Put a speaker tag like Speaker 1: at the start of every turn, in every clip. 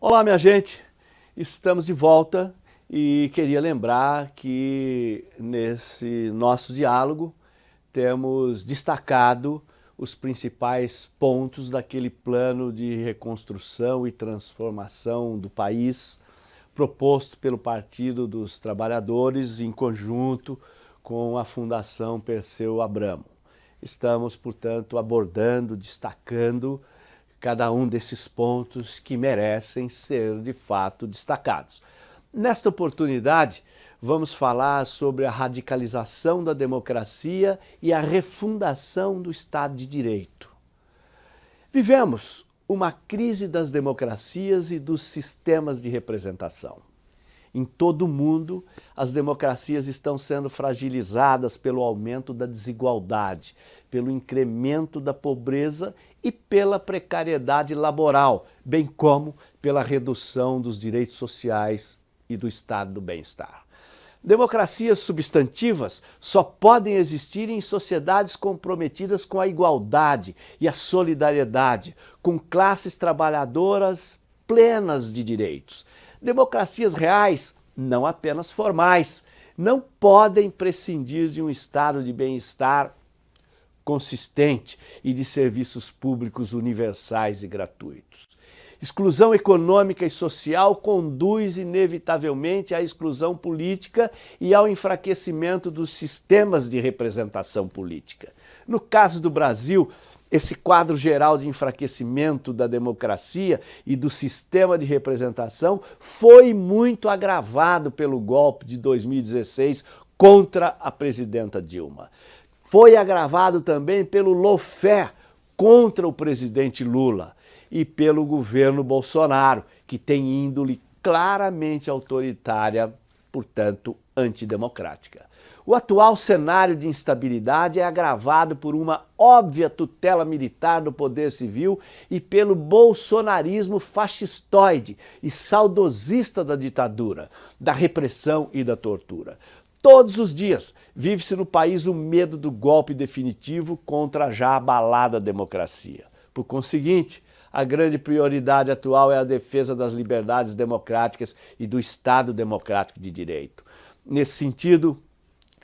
Speaker 1: Olá, minha gente! Estamos de volta e queria lembrar que nesse nosso diálogo temos destacado os principais pontos daquele plano de reconstrução e transformação do país proposto pelo Partido dos Trabalhadores em conjunto com a Fundação Perseu Abramo. Estamos, portanto, abordando, destacando cada um desses pontos que merecem ser de fato destacados. Nesta oportunidade, vamos falar sobre a radicalização da democracia e a refundação do Estado de Direito. Vivemos uma crise das democracias e dos sistemas de representação. Em todo o mundo, as democracias estão sendo fragilizadas pelo aumento da desigualdade, pelo incremento da pobreza e pela precariedade laboral, bem como pela redução dos direitos sociais e do estado do bem-estar. Democracias substantivas só podem existir em sociedades comprometidas com a igualdade e a solidariedade, com classes trabalhadoras plenas de direitos. Democracias reais, não apenas formais, não podem prescindir de um estado de bem-estar consistente e de serviços públicos universais e gratuitos. Exclusão econômica e social conduz inevitavelmente à exclusão política e ao enfraquecimento dos sistemas de representação política. No caso do Brasil, esse quadro geral de enfraquecimento da democracia e do sistema de representação foi muito agravado pelo golpe de 2016 contra a presidenta Dilma. Foi agravado também pelo lawfare contra o presidente Lula e pelo governo Bolsonaro, que tem índole claramente autoritária, portanto antidemocrática. O atual cenário de instabilidade é agravado por uma óbvia tutela militar do poder civil e pelo bolsonarismo fascistoide e saudosista da ditadura, da repressão e da tortura. Todos os dias vive-se no país o medo do golpe definitivo contra a já abalada democracia. Por conseguinte, a grande prioridade atual é a defesa das liberdades democráticas e do Estado democrático de direito. Nesse sentido,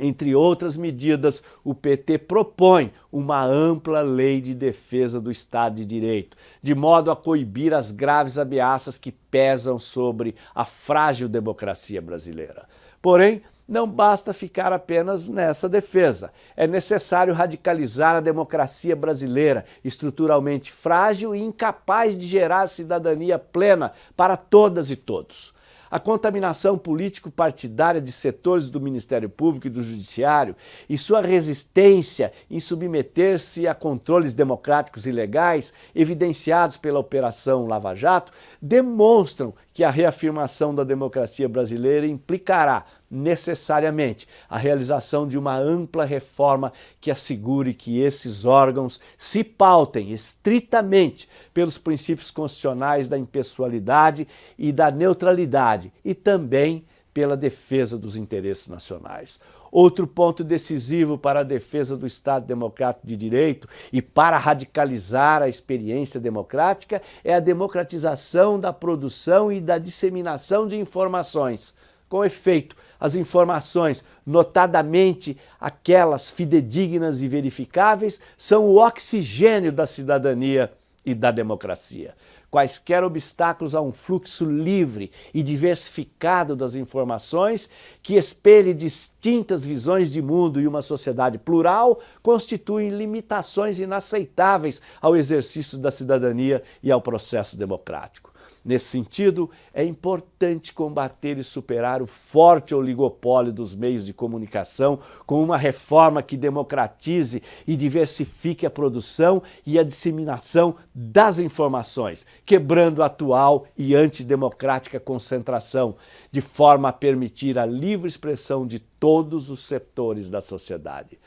Speaker 1: entre outras medidas, o PT propõe uma ampla lei de defesa do Estado de Direito, de modo a coibir as graves ameaças que pesam sobre a frágil democracia brasileira. Porém, não basta ficar apenas nessa defesa. É necessário radicalizar a democracia brasileira, estruturalmente frágil e incapaz de gerar cidadania plena para todas e todos. A contaminação político-partidária de setores do Ministério Público e do Judiciário e sua resistência em submeter-se a controles democráticos e legais, evidenciados pela Operação Lava Jato, demonstram que a reafirmação da democracia brasileira implicará necessariamente a realização de uma ampla reforma que assegure que esses órgãos se pautem estritamente pelos princípios constitucionais da impessoalidade e da neutralidade e também pela defesa dos interesses nacionais. Outro ponto decisivo para a defesa do Estado Democrático de Direito e para radicalizar a experiência democrática é a democratização da produção e da disseminação de informações, com efeito, as informações, notadamente aquelas fidedignas e verificáveis, são o oxigênio da cidadania e da democracia. Quaisquer obstáculos a um fluxo livre e diversificado das informações que espelhe distintas visões de mundo e uma sociedade plural constituem limitações inaceitáveis ao exercício da cidadania e ao processo democrático. Nesse sentido, é importante combater e superar o forte oligopólio dos meios de comunicação com uma reforma que democratize e diversifique a produção e a disseminação das informações, quebrando a atual e antidemocrática concentração, de forma a permitir a livre expressão de todos os setores da sociedade.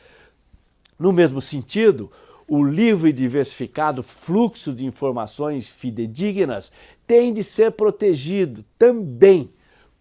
Speaker 1: No mesmo sentido, o livre e diversificado fluxo de informações fidedignas tem de ser protegido também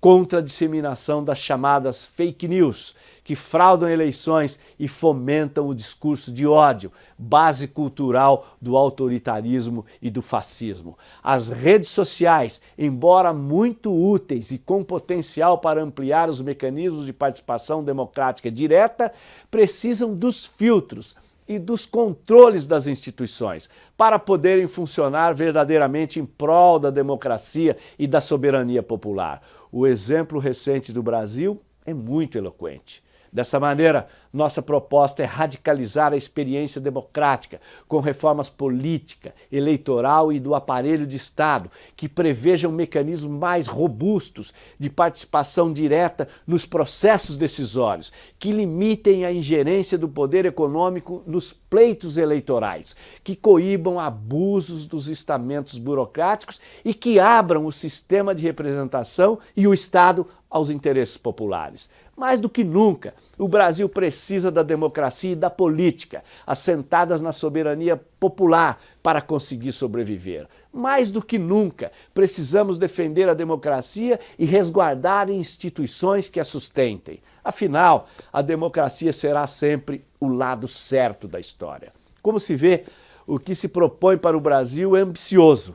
Speaker 1: contra a disseminação das chamadas fake news, que fraudam eleições e fomentam o discurso de ódio, base cultural do autoritarismo e do fascismo. As redes sociais, embora muito úteis e com potencial para ampliar os mecanismos de participação democrática direta, precisam dos filtros, e dos controles das instituições para poderem funcionar verdadeiramente em prol da democracia e da soberania popular. O exemplo recente do Brasil é muito eloquente. Dessa maneira, nossa proposta é radicalizar a experiência democrática com reformas política, eleitoral e do aparelho de Estado, que prevejam mecanismos mais robustos de participação direta nos processos decisórios, que limitem a ingerência do poder econômico nos pleitos eleitorais, que coíbam abusos dos estamentos burocráticos e que abram o sistema de representação e o Estado aos interesses populares. Mais do que nunca, o Brasil precisa da democracia e da política, assentadas na soberania popular para conseguir sobreviver. Mais do que nunca, precisamos defender a democracia e resguardar instituições que a sustentem. Afinal, a democracia será sempre o lado certo da história. Como se vê, o que se propõe para o Brasil é ambicioso.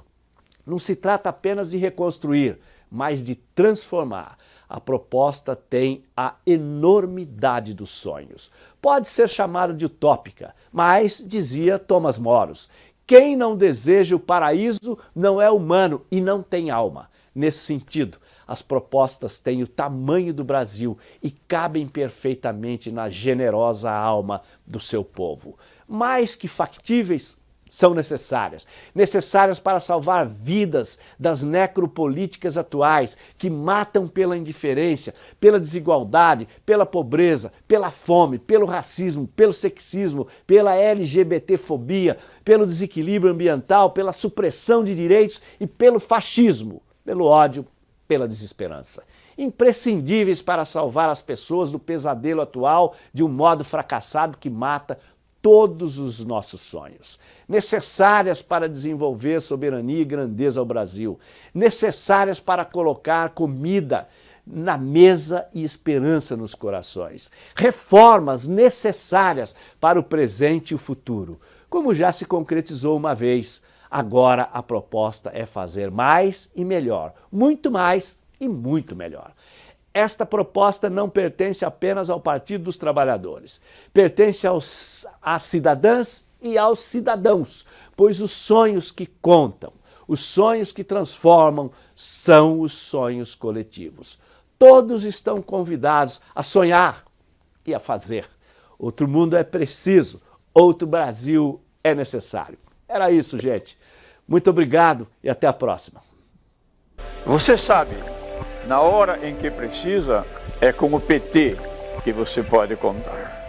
Speaker 1: Não se trata apenas de reconstruir, mas de transformar a proposta tem a enormidade dos sonhos. Pode ser chamada de utópica, mas, dizia Thomas Moros, quem não deseja o paraíso não é humano e não tem alma. Nesse sentido, as propostas têm o tamanho do Brasil e cabem perfeitamente na generosa alma do seu povo. Mais que factíveis, são necessárias. Necessárias para salvar vidas das necropolíticas atuais que matam pela indiferença, pela desigualdade, pela pobreza, pela fome, pelo racismo, pelo sexismo, pela LGBTfobia, pelo desequilíbrio ambiental, pela supressão de direitos e pelo fascismo, pelo ódio, pela desesperança. Imprescindíveis para salvar as pessoas do pesadelo atual de um modo fracassado que mata todos os nossos sonhos, necessárias para desenvolver soberania e grandeza ao Brasil, necessárias para colocar comida na mesa e esperança nos corações, reformas necessárias para o presente e o futuro, como já se concretizou uma vez. Agora a proposta é fazer mais e melhor, muito mais e muito melhor. Esta proposta não pertence apenas ao Partido dos Trabalhadores, pertence aos, às cidadãs e aos cidadãos, pois os sonhos que contam, os sonhos que transformam, são os sonhos coletivos. Todos estão convidados a sonhar e a fazer. Outro mundo é preciso, outro Brasil é necessário. Era isso, gente. Muito obrigado e até a próxima.
Speaker 2: Você sabe na hora em que precisa, é com o PT que você pode contar.